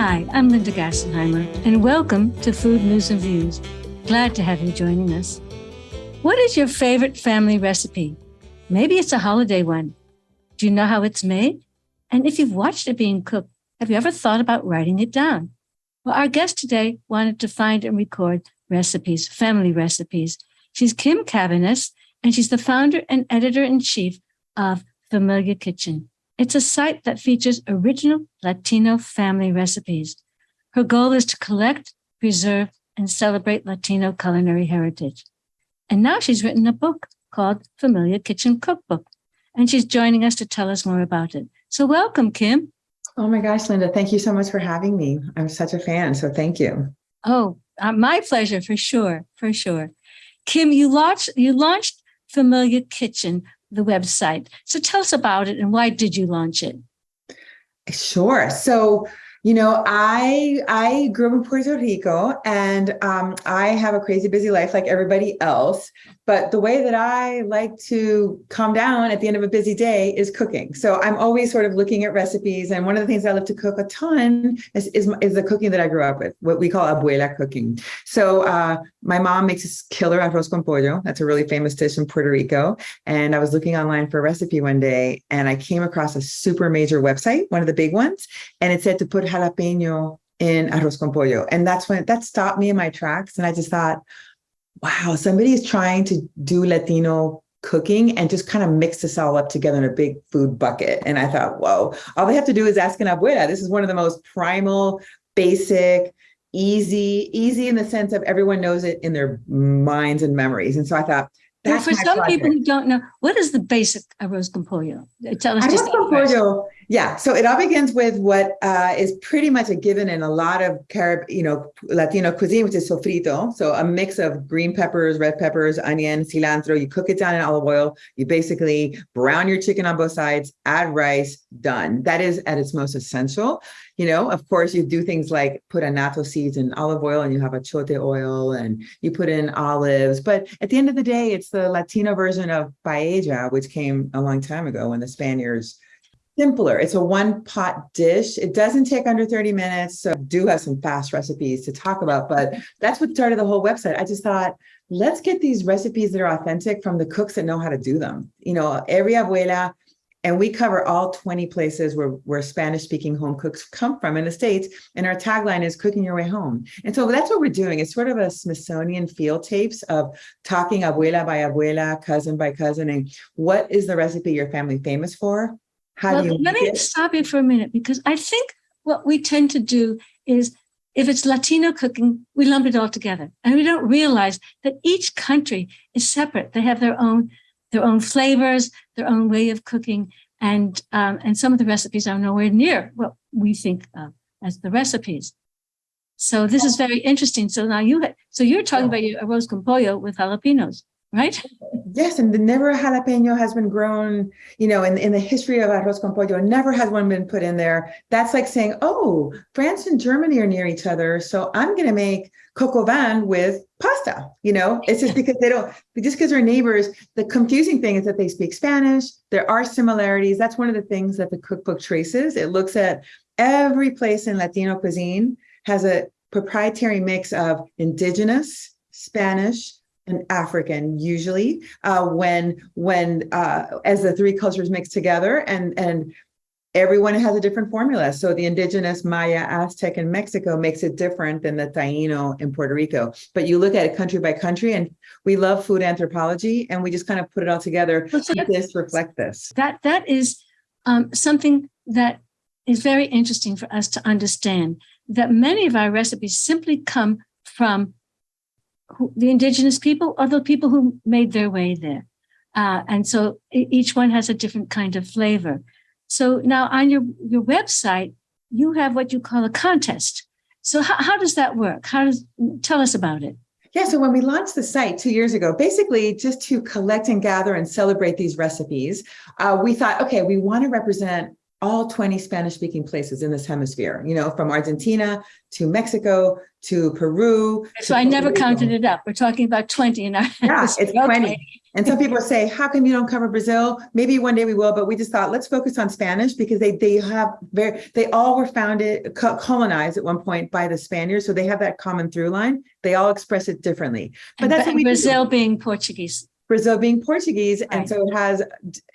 Hi, I'm Linda Gassenheimer, and welcome to Food News and Views. Glad to have you joining us. What is your favorite family recipe? Maybe it's a holiday one. Do you know how it's made? And if you've watched it being cooked, have you ever thought about writing it down? Well, our guest today wanted to find and record recipes, family recipes. She's Kim Caviness, and she's the founder and editor in chief of Familia Kitchen. It's a site that features original Latino family recipes. Her goal is to collect, preserve, and celebrate Latino culinary heritage. And now she's written a book called Familia Kitchen Cookbook, and she's joining us to tell us more about it. So welcome, Kim. Oh my gosh, Linda, thank you so much for having me. I'm such a fan, so thank you. Oh, uh, my pleasure, for sure, for sure. Kim, you launched, you launched Familia Kitchen the website. So tell us about it and why did you launch it? Sure. So you know, I I grew up in Puerto Rico and um, I have a crazy busy life like everybody else. But the way that I like to calm down at the end of a busy day is cooking. So I'm always sort of looking at recipes. And one of the things I love to cook a ton is, is, is the cooking that I grew up with, what we call abuela cooking. So uh, my mom makes this killer arroz con pollo. That's a really famous dish in Puerto Rico. And I was looking online for a recipe one day and I came across a super major website, one of the big ones, and it said to put jalapeno in arroz con pollo. And that's when that stopped me in my tracks. And I just thought, wow, somebody is trying to do Latino cooking and just kind of mix this all up together in a big food bucket. And I thought, whoa, all they have to do is ask an abuela. This is one of the most primal, basic, easy, easy in the sense of everyone knows it in their minds and memories. And so I thought, that's well, for some project. people who don't know, what is the basic arroz con pollo? Tell us arroz just con pollo yeah, so it all begins with what uh, is pretty much a given in a lot of Carib, you know, Latino cuisine, which is sofrito. So a mix of green peppers, red peppers, onion, cilantro. You cook it down in olive oil. You basically brown your chicken on both sides, add rice, done. That is at its most essential. You know, of course, you do things like put annatto seeds in olive oil and you have achiote oil and you put in olives. But at the end of the day, it's the Latino version of paella, which came a long time ago when the Spaniards simpler. It's a one pot dish. It doesn't take under 30 minutes. So I do have some fast recipes to talk about, but that's what started the whole website. I just thought, let's get these recipes that are authentic from the cooks that know how to do them. You know, every abuela, and we cover all 20 places where, where Spanish speaking home cooks come from in the States. And our tagline is cooking your way home. And so that's what we're doing. It's sort of a Smithsonian field tapes of talking abuela by abuela, cousin by cousin, and what is the recipe your family famous for? How well, do you let me stop you for a minute because I think what we tend to do is if it's Latino cooking, we lump it all together. And we don't realize that each country is separate. They have their own their own flavors, their own way of cooking. And um, and some of the recipes are nowhere near what we think of as the recipes. So this is very interesting. So now you so you're talking about your arroz con pollo with jalapenos right? Yes, and the never jalapeno has been grown, you know, in, in the history of arroz con pollo, never has one been put in there. That's like saying, oh, France and Germany are near each other, so I'm going to make coq au vin with pasta, you know? It's just because they don't, just because they're neighbors, the confusing thing is that they speak Spanish, there are similarities. That's one of the things that the cookbook traces. It looks at every place in Latino cuisine has a proprietary mix of indigenous, Spanish, and African usually uh, when when uh, as the three cultures mix together and and everyone has a different formula. So the indigenous Maya, Aztec, and Mexico makes it different than the Taino in Puerto Rico. But you look at it country by country, and we love food anthropology, and we just kind of put it all together. So this reflect this. That that is um, something that is very interesting for us to understand. That many of our recipes simply come from who, the indigenous people or the people who made their way there. Uh, and so each one has a different kind of flavor. So now on your, your website, you have what you call a contest. So how, how does that work? How does, tell us about it. Yeah, so when we launched the site two years ago, basically just to collect and gather and celebrate these recipes, uh, we thought, okay, we want to represent all 20 Spanish speaking places in this hemisphere, you know, from Argentina to Mexico to Peru. So to I never counted it up. We're talking about 20 in our. Yeah, it's Okay. 20. And some people say, how come you don't cover Brazil? Maybe one day we will, but we just thought, let's focus on Spanish because they they have very they all were founded colonized at one point by the Spaniards. So they have that common through line. They all express it differently. But And that's we do. Brazil being Portuguese. Brazil being Portuguese. And so it has,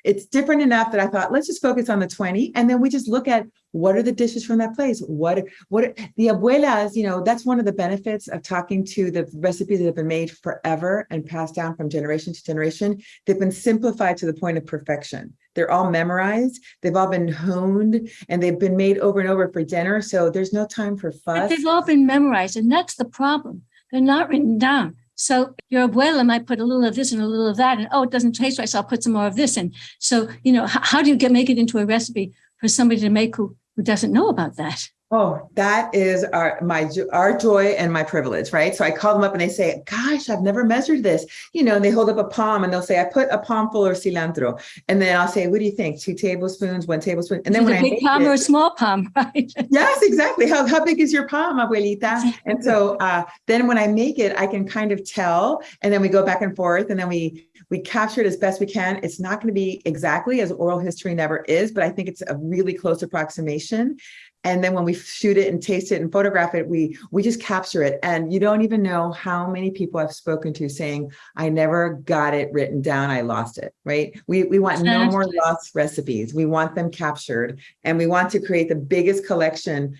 it's different enough that I thought, let's just focus on the 20. And then we just look at what are the dishes from that place? What, what, the abuelas, you know, that's one of the benefits of talking to the recipes that have been made forever and passed down from generation to generation. They've been simplified to the point of perfection. They're all memorized. They've all been honed and they've been made over and over for dinner. So there's no time for But fuss. they've all been memorized, and that's the problem. They're not written down. So your abuela might put a little of this and a little of that, and oh, it doesn't taste right, so I'll put some more of this. And so, you know, how, how do you get make it into a recipe for somebody to make who who doesn't know about that? Oh, that is our my our joy and my privilege, right? So I call them up and they say, "Gosh, I've never measured this," you know. And they hold up a palm and they'll say, "I put a palm full of cilantro," and then I'll say, "What do you think? Two tablespoons, one tablespoon?" And then when a I big make palm it- or a small palm, right? Yes, exactly. How, how big is your palm, abuelita? And so uh, then when I make it, I can kind of tell, and then we go back and forth, and then we we capture it as best we can. It's not going to be exactly as oral history never is, but I think it's a really close approximation. And then when we shoot it and taste it and photograph it, we we just capture it. And you don't even know how many people I've spoken to saying, I never got it written down, I lost it. Right. We we want no more lost recipes. We want them captured and we want to create the biggest collection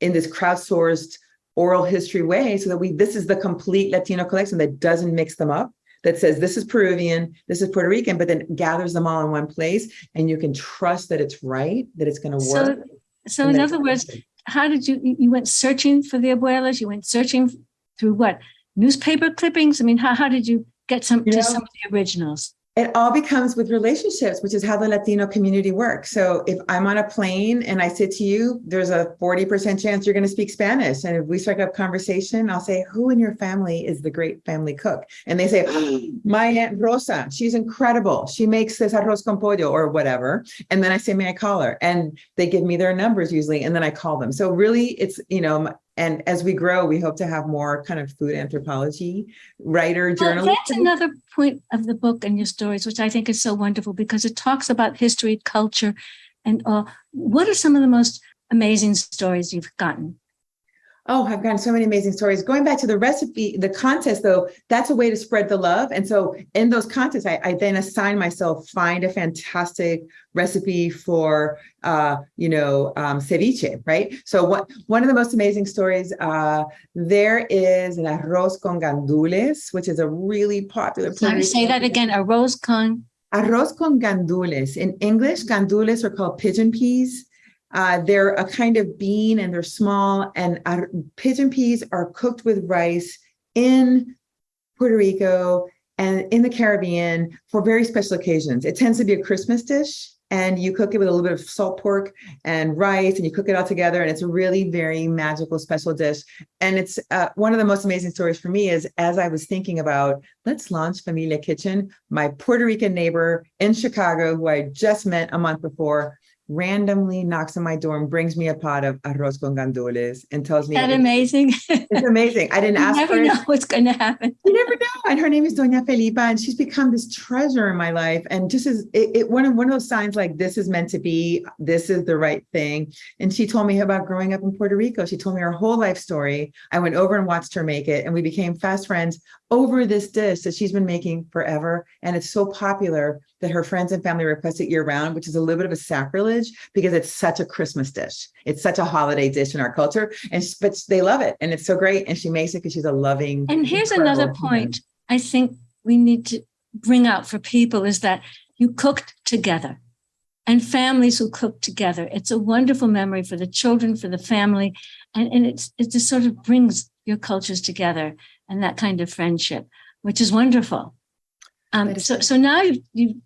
in this crowdsourced oral history way so that we this is the complete Latino collection that doesn't mix them up that says this is Peruvian, this is Puerto Rican, but then gathers them all in one place and you can trust that it's right, that it's going to work. so and in other words, how did you you went searching for the abuelas? You went searching through what newspaper clippings? I mean, how how did you get some You to know, some of the originals? It all becomes with relationships, which is how the Latino community works. So if I'm on a plane and I say to you, there's a 40% chance you're going to speak Spanish. And if we strike up conversation, I'll say, who in your family is the great family cook? And they say, "Oh, my Aunt Rosa, she's incredible. She makes this arroz con pollo or whatever. And then I say, may I call her? And they give me their numbers usually, and then I call them. So really it's, you know, and as we grow, we hope to have more kind of food anthropology writer, Well, journalist. that's another point of the book and your stories, which I think is so wonderful because it talks about history, culture, and all. What are some of the most amazing stories you've gotten? Oh, I've gotten so many amazing stories. Going back to the recipe, the contest, though, that's a way to spread the love. And so in those contests, I, I then assign myself, find a fantastic recipe for, uh, you know, um, ceviche, right? So what, one of the most amazing stories, uh, there is an arroz con gandules, which is a really popular. Sorry, say that again. arroz con. Arroz con gandules. In English, gandules are called pigeon peas. Uh, they're a kind of bean and they're small, and ar- pigeon peas are cooked with rice in Puerto Rico and in the Caribbean for very special occasions. It tends to be a Christmas dish, and you cook it with a little bit of salt pork and rice, and you cook it all together, and it's a really very magical, special dish. And it's uh, one of the most amazing stories for me is as I was thinking about let's launch Familia Kitchen, my Puerto Rican neighbor in Chicago, who I just met a month before, randomly knocks on my door and brings me a pot of arroz con gandules and tells me That it's amazing. it's amazing. I didn't you ask never for it. know what's going to happen. You never know. And her name is Doña Felipa, and she's become this treasure in my life. And just as it, it one of one of those signs like this is meant to be, this is the right thing. And she told me about growing up in Puerto Rico. She told me her whole life story. I went over and watched her make it, and we became fast friends over this dish that she's been making forever. And it's so popular that her friends and family request it year round, which is a little bit of a sacrilege because it's such a Christmas dish. It's such a holiday dish in our culture. And but they love it. And it's so great. And she makes it because she's a loving. And here's another human. point I think we need to bring out for people is that you cooked together and families who cook together. It's a wonderful memory for the children, for the family. And, and it's, it just sort of brings your cultures together and that kind of friendship, which is wonderful. Um, so, so now you've, you've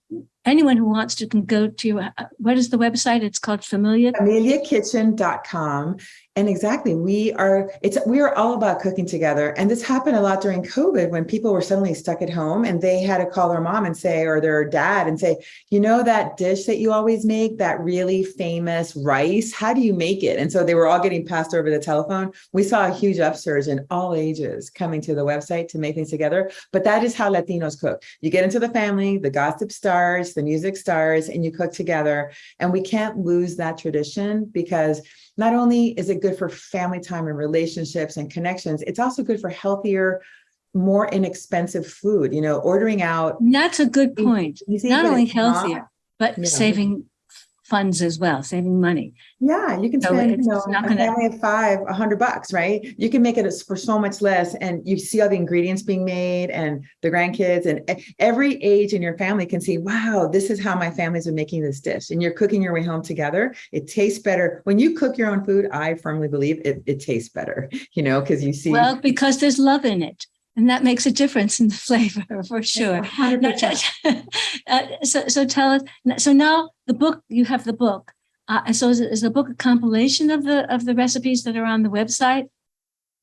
anyone who wants to can go to uh, what is the website? It's called Familia. FamiliaKitchen.com. And exactly, we are it's we are all about cooking together. And this happened a lot during COVID when people were suddenly stuck at home and they had to call their mom and say, or their dad and say, you know, that dish that you always make, that really famous rice, how do you make it? And so they were all getting passed over the telephone. We saw a huge upsurge in all ages coming to the website to make things together. But that is how Latinos cook. You get into the family, the gossip starts, the music starts, and you cook together. And we can't lose that tradition because not only is it good for family time and relationships and connections, it's also good for healthier, more inexpensive food, you know, ordering out. That's a good point. Easy, not only healthier, not, but yeah. saving funds as well, saving money. Yeah, you can so spend, you know, a gonna... family of five, a hundred bucks, right? You can make it for so much less and you see all the ingredients being made and the grandkids and every age in your family can see, wow, this is how my family's been making this dish. And you're cooking your way home together. It tastes better. When you cook your own food, I firmly believe it, it tastes better, you know, because you see. Well, because there's love in it and that makes a difference in the flavor for sure. uh, so, so tell us. So now the book you have the book. Uh, so is, is the book a compilation of the of the recipes that are on the website?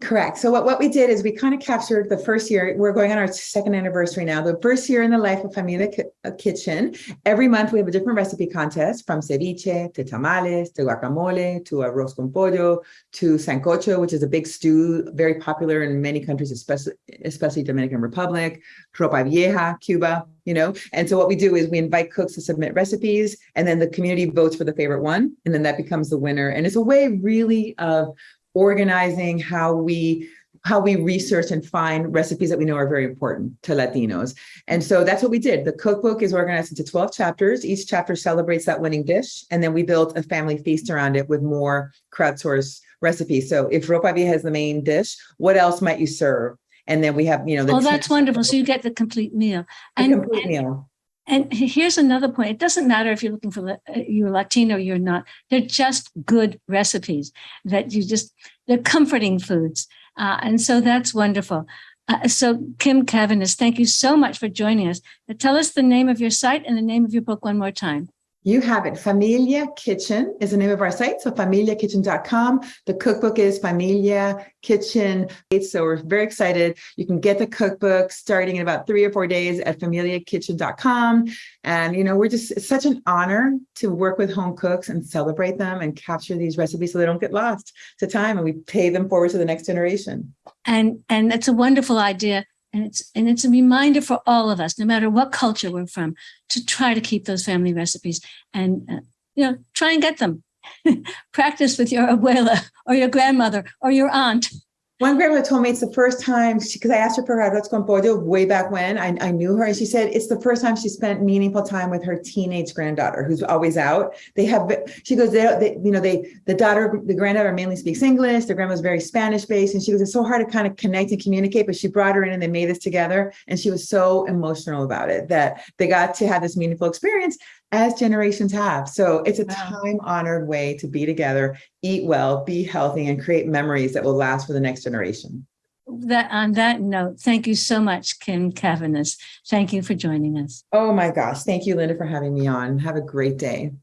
Correct. So what, what we did is we kind of captured the first year, we're going on our second anniversary now, the first year in the life of Familia uh, Kitchen. Every month we have a different recipe contest from ceviche to tamales to guacamole to arroz con pollo to sancocho, which is a big stew, very popular in many countries, especially, especially Dominican Republic, ropa vieja, Cuba, you know? And so what we do is we invite cooks to submit recipes and then the community votes for the favorite one. And then that becomes the winner. And it's a way really of organizing how we how we research and find recipes that we know are very important to Latinos. And so that's what we did. The cookbook is organized into 12 chapters. Each chapter celebrates that winning dish. And then we built a family feast around it with more crowdsourced recipes. So if ropa vieja has the main dish, what else might you serve? And then we have, you know, oh, that's wonderful. So you get the complete meal. And, complete meal. And here's another point. It doesn't matter if you're looking for uh, you're Latino, you're not. They're just good recipes that you just, they're comforting foods. Uh, and so that's wonderful. Uh, so Kim Caviness, thank you so much for joining us. tell us the name of your site and the name of your book one more time. You have it. Familia Kitchen is the name of our site. So familiakitchen.com. The cookbook is Familia Kitchen. So we're very excited. You can get the cookbook starting in about three or four days at familiakitchen.com. And, you know, we're just, it's such an honor to work with home cooks and celebrate them and capture these recipes so they don't get lost to time and we pay them forward to the next generation. And, and it's a wonderful idea and it's and it's a reminder for all of us, no matter what culture we're from, to try to keep those family recipes and uh, you know try and get them. Practice with your abuela or your grandmother or your aunt one grandma told me it's the first time because I asked her for arroz con pollo way back when I, I knew her, and she said it's the first time she spent meaningful time with her teenage granddaughter, who's always out. They have, she goes, they, they you know, they the daughter, the granddaughter mainly speaks English. The grandma's very Spanish based, and she goes, it's so hard to kind of connect and communicate. But she brought her in, and they made this together, and she was so emotional about it that they got to have this meaningful experience as generations have. So it's a time honored way to be together, eat well, be healthy, and create memories that will last for the next generation. That on that note, thank you so much, Kim Caviness. Thank you for joining us. Oh my gosh. Thank you, Linda, for having me on. Have a great day.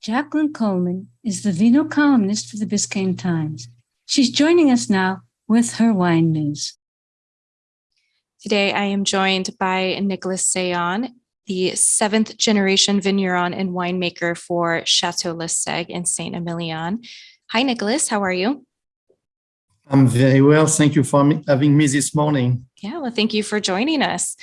Jacqueline Coleman is the vino columnist for the Biscayne Times. She's joining us now with her wine news. Today, I am joined by Nicholas Seillan, the seventh generation vigneron and winemaker for Chateau Lassègue in Saint Emilion. Hi, Nicholas. How are you? I'm very well. Thank you for having me this morning. Yeah, well, thank you for joining us.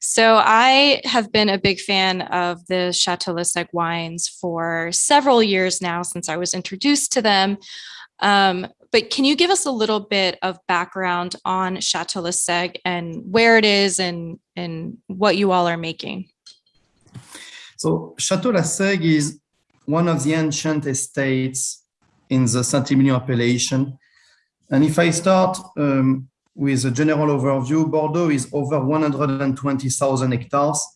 So I have been a big fan of the Chateau Lassègue wines for several years now since I was introduced to them. Um, but can you give us a little bit of background on Chateau Lassègue and where it is and, and what you all are making? So Chateau Lassègue is one of the ancient estates in the Saint-Emilion appellation. And if I start um, with a general overview, Bordeaux is over 120,000 hectares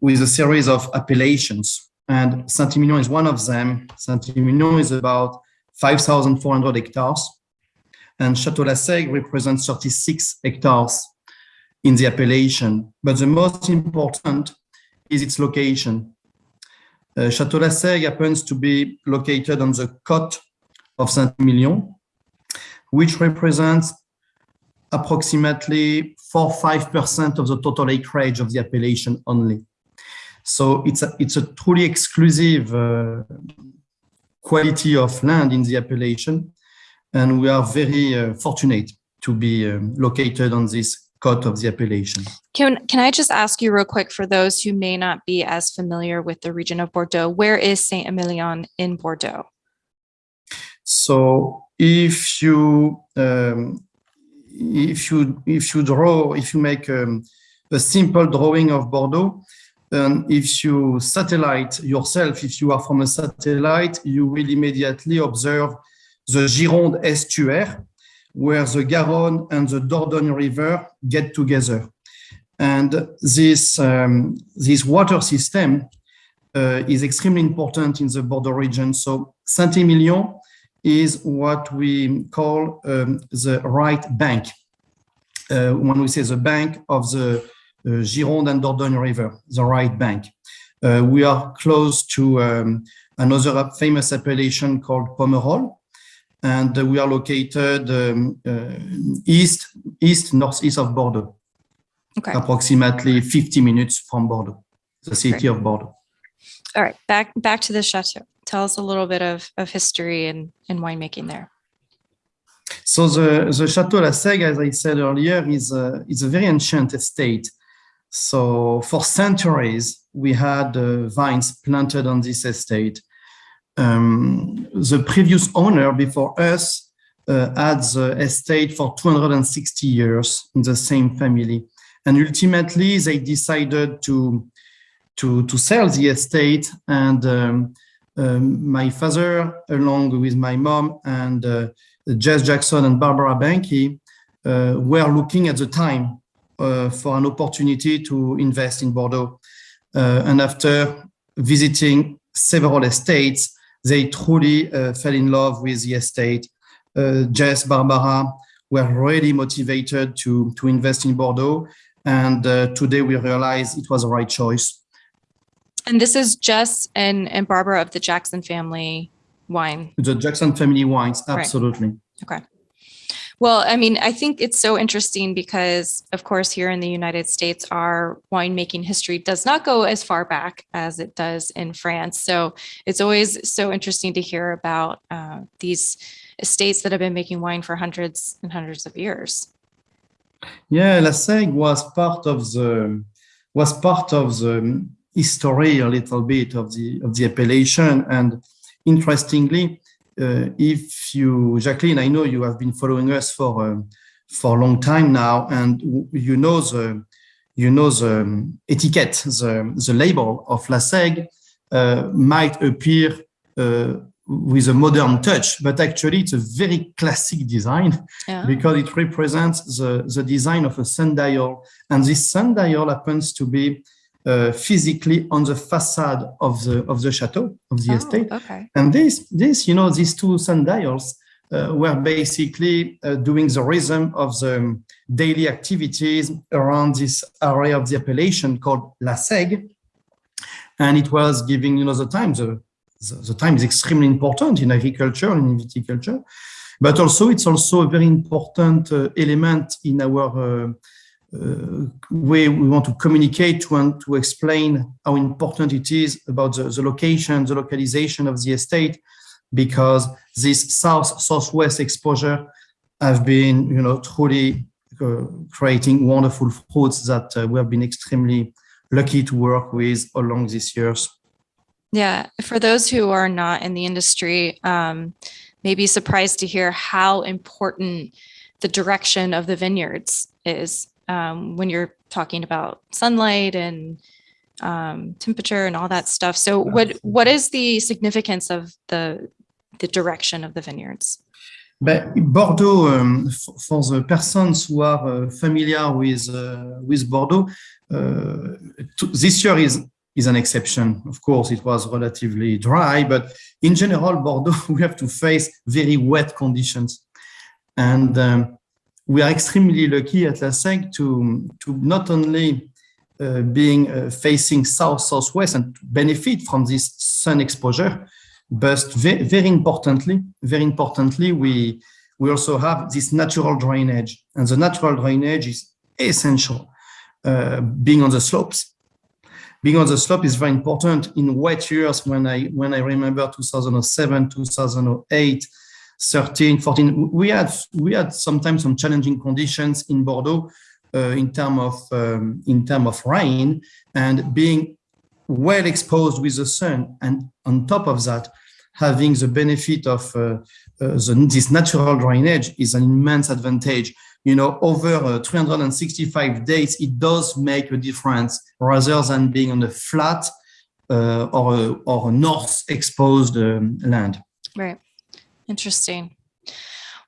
with a series of appellations. And Saint-Emilion is one of them. Saint-Emilion is about 5,400 hectares. And Chateau Lassègue represents 36 hectares in the appellation. But the most important is its location. Uh, Chateau Lassègue happens to be located on the côte of Saint-Emilion, which represents approximately 4-5% of the total acreage of the appellation only. So it's a, it's a truly exclusive uh, quality of land in the appellation. And we are very uh, fortunate to be um, located on this of the appellation. Can, can I just ask you real quick for those who may not be as familiar with the region of Bordeaux, where is Saint-Emilion in Bordeaux? So if you um, if you if you draw if you make um, a simple drawing of Bordeaux, and if you satellite yourself, if you are from a satellite, you will immediately observe the Gironde estuary, where the Garonne and the Dordogne River get together. And this, um, this water system uh, is extremely important in the Bordeaux region. So Saint-Emilion is what we call um, the right bank. Uh, when we say the bank of the uh, Gironde and Dordogne River, the right bank. Uh, we are close to um, another famous appellation called Pomerol, and we are located um, uh, east, east, northeast of Bordeaux. Okay. Approximately 50 minutes from Bordeaux, the city Great. of Bordeaux. All right, back back to the chateau. Tell us a little bit of, of history and, and winemaking there. So the, the Chateau Lassègue, as I said earlier, is a, is a very ancient estate. So for centuries, we had uh, vines planted on this estate. Um, the previous owner before us uh, had the estate for 260 years in the same family. And ultimately, they decided to, to, to sell the estate. And um, um, my father, along with my mom and uh, Jess Jackson and Barbara Banke, uh, were looking at the time uh, for an opportunity to invest in Bordeaux. Uh, and after visiting several estates, they truly uh, fell in love with the estate. Uh, Jess, Barbara were really motivated to, to invest in Bordeaux. And uh, today we realize it was the right choice. And this is Jess and, and Barbara of the Jackson family wine. The Jackson family wines, Right. absolutely. Okay. Well, I mean, I think it's so interesting because, of course, here in the United States, our winemaking history does not go as far back as it does in France. So it's always so interesting to hear about uh, these estates that have been making wine for hundreds and hundreds of years. Yeah, Lassègue was part of the was part of the history a little bit of the of the appellation. And interestingly, if you, Jacqueline, I know you have been following us for uh, for a long time now, and you know the you know the um, etiquette, the the label of Lassègue uh, might appear uh, with a modern touch, but actually it's a very classic design Yeah. because it represents the, the design of a sundial. And this sundial happens to be uh, physically on the facade of the, of the chateau, of the Oh, estate. okay. And this, this, you know, these two sundials uh, were basically uh, doing the rhythm of the daily activities around this area of the appellation called Lassègue. And it was giving, you know, the time, the, the, the time is extremely important in agriculture and in viticulture, but also it's also a very important uh, element in our uh, way we want to communicate to and to explain how important it is about the, the location, the localization of the estate, because this south southwest exposure have been, you know, truly uh, creating wonderful fruits that uh, we have been extremely lucky to work with along these years. Yeah, for those who are not in the industry, um, may be surprised to hear how important the direction of the vineyards is um, when you're talking about sunlight and um, temperature and all that stuff. So, what what is the significance of the the direction of the vineyards? But Bordeaux, um, for the persons who are uh, familiar with uh, with Bordeaux, uh, to, this year is is an exception. Of course, it was relatively dry, but in general, Bordeaux we have to face very wet conditions, and um, we are extremely lucky at Lassègue to to not only uh, being uh, facing south southwest and benefit from this sun exposure. But very, very importantly, very importantly, we we also have this natural drainage, and the natural drainage is essential. Uh, being on the slopes, being on the slope is very important in wet years. When I when I remember 2007, 2008. 13, 14, we had we had sometimes some challenging conditions in Bordeaux uh, in term of um, in term of rain and being well exposed with the sun and on top of that having the benefit of uh, uh, the, this natural drainage is an immense advantage. You know over uh, 365 days it does make a difference rather than being on a flat uh, or a, or a north exposed um, land. Right interesting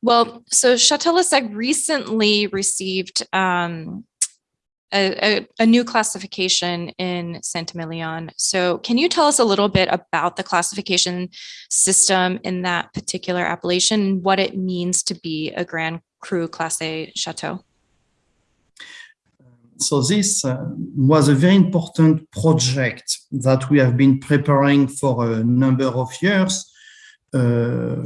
well, so Chateau Lassègue recently received um, a, a, a, new classification in Saint-Emilion. So can you tell us a little bit about the classification system in that particular appellation and what it means to be a Grand Cru Classé Chateau? So this uh, was a very important project that we have been preparing for a number of years uh,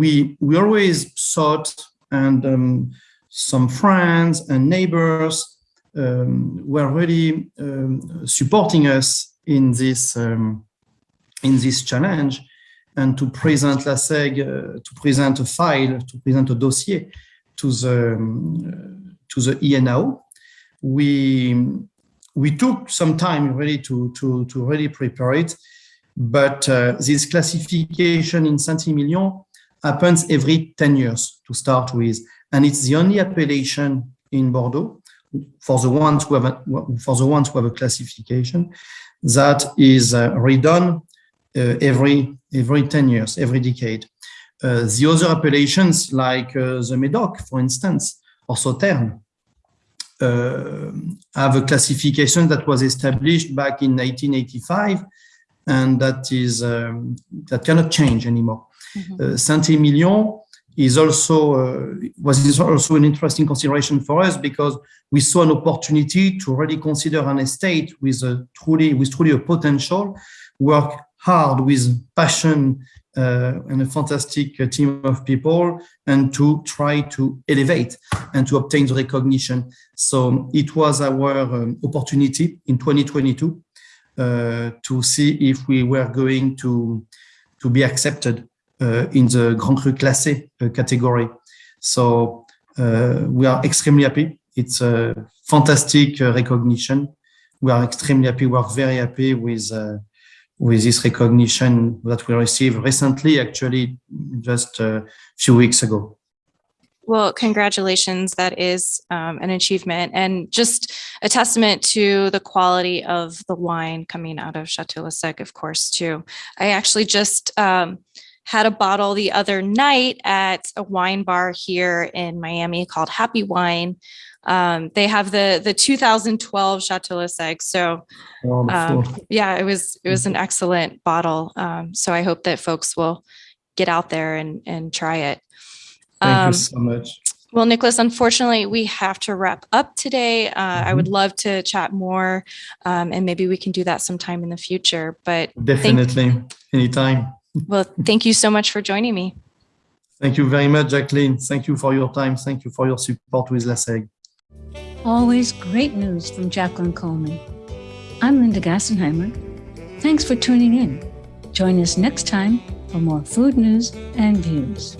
we we always sought, and um, some friends and neighbors um, were really um, supporting us in this um, in this challenge, and to present Lassègue, uh, to present a file, to present a dossier to the um, to the INAO. We we took some time really to to to really prepare it but uh, this classification in Saint-Emilion happens every 10 years to start with. And it's the only appellation in Bordeaux for the ones who have a, for the ones who have a classification that is uh, redone uh, every every 10 years, every decade. Uh, the other appellations like uh, the Médoc, for instance, or Sauternes, uh, have a classification that was established back in 1985 and that is um, that cannot change anymore. Mm -hmm. uh, Saint-Emilion is also uh, was also an interesting consideration for us because we saw an opportunity to really consider an estate with a truly with truly a potential, work hard with passion uh, and a fantastic uh, team of people and to try to elevate and to obtain the recognition. So it was our um, opportunity in 2022 uh, to see if we were going to, to be accepted in the Grand Cru Classé uh, category. So we are extremely happy. It's a fantastic recognition. We are extremely happy. We are very happy with with this recognition that we received recently, actually just a few weeks ago. Well, congratulations. That is um, an achievement and just a testament to the quality of the wine coming out of Chateau Lassègue, of course, too. I actually just um, had a bottle the other night at a wine bar here in Miami called Happy Wine. Um, they have the the 2012 Chateau Lassègue. So um, yeah, it was it was an excellent bottle. Um, so I hope that folks will get out there and and try it. Thank um, you so much. Well, Nicholas, unfortunately, we have to wrap up today. Uh, mm -hmm. I would mm-hmm. love to chat more, um, and maybe we can do that sometime in the future. But definitely, anytime. Well, thank you so much for joining me. Thank you very much, Jacqueline. Thank you for your time. Thank you for your support with Lassègue. Always great news from Jacqueline Coleman. I'm Linda Gassenheimer. Thanks for tuning in. Join us next time for more food news and views.